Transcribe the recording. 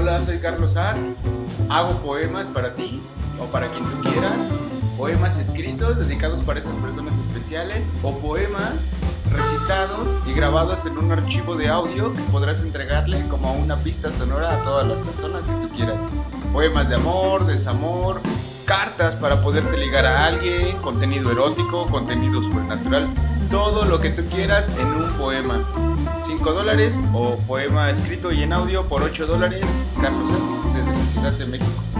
Hola, soy Carlos Ar. Hago poemas para ti o para quien tú quieras. Poemas escritos dedicados para esas personas especiales o poemas recitados y grabados en un archivo de audio que podrás entregarle como una pista sonora a todas las personas que tú quieras. Poemas de amor, desamor, cartas para poderte ligar a alguien, contenido erótico, contenido sobrenatural, todo lo que tú quieras en un poema. 5 dólares o poema escrito y en audio por 8 dólares. Carlos Ar, desde la Ciudad de México.